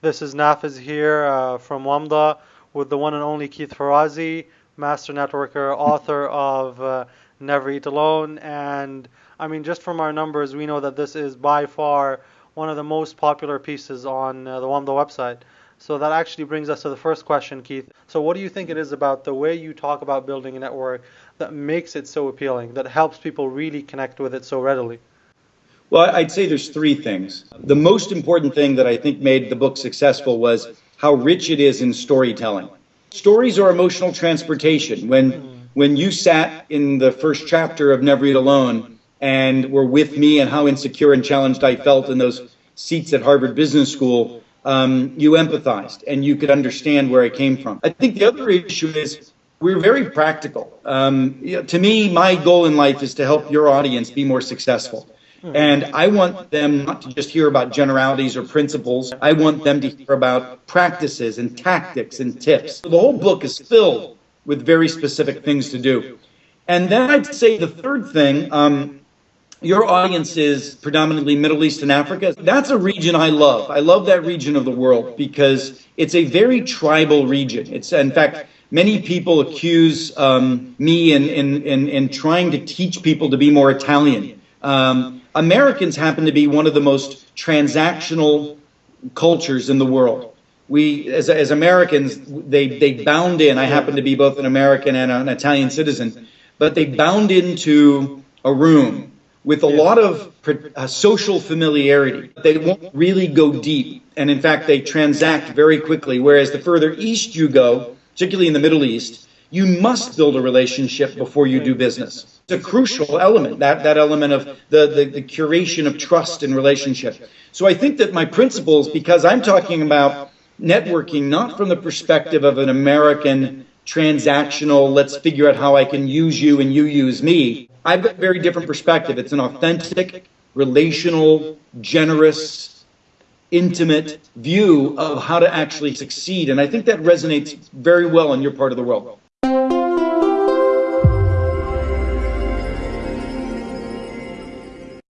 This is Nafiz here uh, from WAMDA with the one and only Keith Ferrazzi, master networker, author of uh, Never Eat Alone. And I mean, just from our numbers, we know that this is by far one of the most popular pieces on uh, the WAMDA website. So that actually brings us to the first question, Keith. So, what do you think it is about the way you talk about building a network that makes it so appealing, that helps people really connect with it so readily? Well, I'd say there's three things. The most important thing that I think made the book successful was how rich it is in storytelling. Stories are emotional transportation. When when you sat in the first chapter of Never Eat Alone and were with me and how insecure and challenged I felt in those seats at Harvard Business School, um, you empathized and you could understand where I came from. I think the other issue is we're very practical. Um, you know, to me, my goal in life is to help your audience be more successful. And I want them not to just hear about generalities or principles. I want them to hear about practices and tactics and tips. The whole book is filled with very specific things to do. And then I'd say the third thing, um, your audience is predominantly Middle East and Africa. That's a region I love. I love that region of the world because it's a very tribal region. It's, in fact, many people accuse um, me in, in, in, in, trying to teach people to be more Italian. Um, Americans happen to be one of the most transactional cultures in the world. We, as, as Americans, they, they bound in. I happen to be both an American and an Italian citizen, but they bound into a room with a lot of uh, social familiarity. They won't really go deep. And in fact, they transact very quickly. Whereas the further east you go, particularly in the Middle East, you must build a relationship before you do business. It's a crucial element, that, that element of the, the, the curation of trust and relationship. So I think that my principles, because I'm talking about networking not from the perspective of an American transactional, let's figure out how I can use you and you use me. I've got a very different perspective. It's an authentic, relational, generous, intimate view of how to actually succeed. And I think that resonates very well in your part of the world.